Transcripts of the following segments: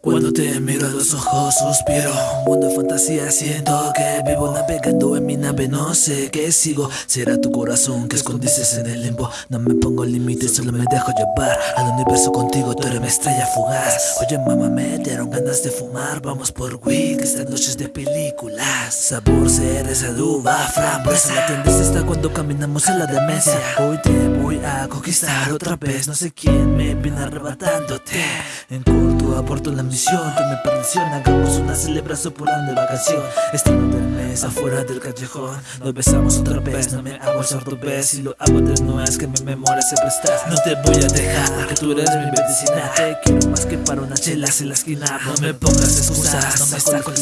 Cuando te miro a los ojos suspiro. Un mundo de fantasía siento que vivo navegando en mi nave. No sé qué sigo. Será tu corazón que escondices en el limbo. No me pongo límites, solo me dejo llevar Al universo contigo, tú eres mi estrella fugaz. Oye mamá, me dieron ganas de fumar. Vamos por weed, estas noches de películas. Sabor, cereza, duba, frambuesa. La tendencia está cuando caminamos en la demencia. Hoy te voy a conquistar otra vez. No sé quién me viene arrebatándote. En corto aporto la misión que me perdición Hagamos una celebración por la nueva canción Estando del mes afuera del callejón Nos besamos otra vez, no me hago el sordo ves Y lo hago de nuez que mi memoria se presta. No te voy a dejar, que tú eres mi medicina. Te quiero más que para una chela en la esquina. No me pongas excusas, no me está con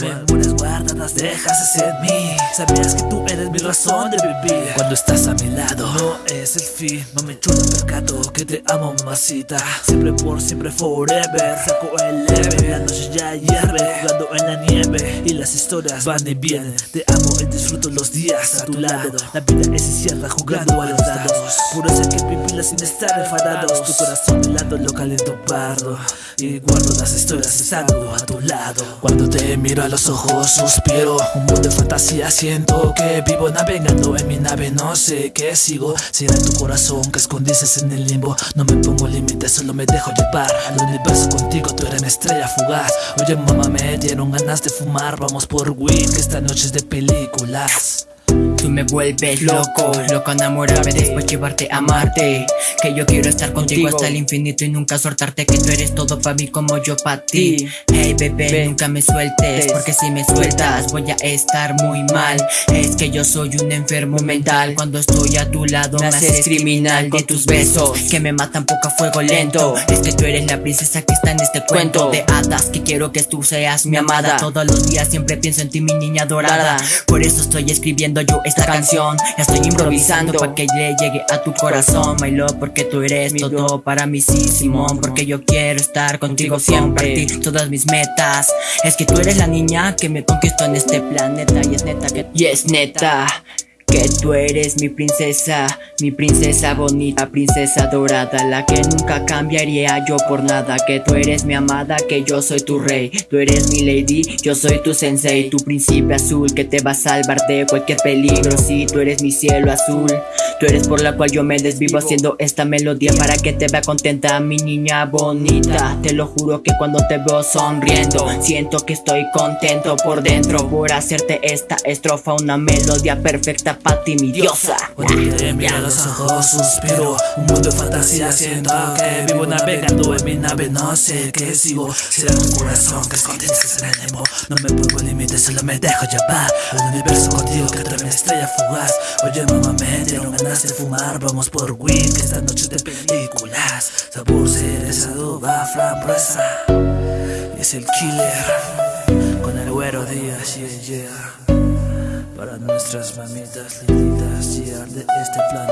Memorias guardadas, dejas en mí. Sabías que tú eres mi razón de vivir. Cuando estás a mi lado, no es el fin. No me chulo percato que te amo mamacita. Siempre por siempre forever. Saco el leve, la noche ya hierve Jugando en la nieve y las historias van y vienen. Te amo y disfruto los días a tu lado. La vida es incierta jugando a los dados. Ser que pipilas sin estar enfadados. Tu corazón de lado lo caliento pardo. Y guardo las historias estando a tu lado. Cuando te miro a los ojos suspiro. Un mundo de fantasía siento que vivo navegando en mi nave. No sé qué sigo. Será tu corazón que escondices en el limbo. No me pongo límites, solo me dejo llevar. Al universo contigo, mi estrella fugaz. Oye mamá, me dieron ganas de fumar. Vamos por weed, que esta noche es de películas Tú me vuelves loco, loco enamorarme después llevarte a amarte Que yo quiero estar contigo hasta el infinito y nunca soltarte Que tú eres todo para mí como yo para ti. Hey bebé, nunca me sueltes Porque si me sueltas voy a estar muy mal. Es que yo soy un enfermo mental. Cuando estoy a tu lado me haces criminal Con tus besos. que me matan poco a fuego lento. Es que tú eres la princesa que está en este cuento De hadas que quiero que tú seas mi amada. Todos los días siempre pienso en ti mi niña dorada. Por eso estoy escribiendo yo esta canción. Ya estoy improvisando para que le llegue a tu corazón. My love, porque tú eres todo para mí, sí, Simón Porque yo quiero estar contigo siempre. todas mis metas. Es que tú eres la niña que me conquistó en este planeta Y es neta que... Y es neta que tú eres mi princesa, mi princesa bonita, princesa dorada, la que nunca cambiaría yo por nada, que tú eres mi amada, que yo soy tu rey, tú eres mi lady, yo soy tu sensei, tu príncipe azul que te va a salvar de cualquier peligro, si tú eres mi cielo azul, tú eres por la cual yo me desvivo haciendo esta melodía para que te vea contenta mi niña bonita, te lo juro que cuando te veo sonriendo, siento que estoy contento por dentro por hacerte esta estrofa, una melodía perfecta pa' ti mi diosa Cuando te miro a los ojos suspiro. Un mundo de fantasía siento que vivo navegando en mi nave. No sé qué sigo. Será tu corazón que escondes que se el limbo No me pongo límites, solo me dejo llevar. Al universo contigo que mi estrella fugaz. Oye mamá me dieron ganas de fumar. Vamos por weed que esta noche de películas Sabor, cereza, duda, frambuesa Y es el killer. Con el güero Díaz, yeah, yeah para nuestras mamitas linditas, yeah, de este planeta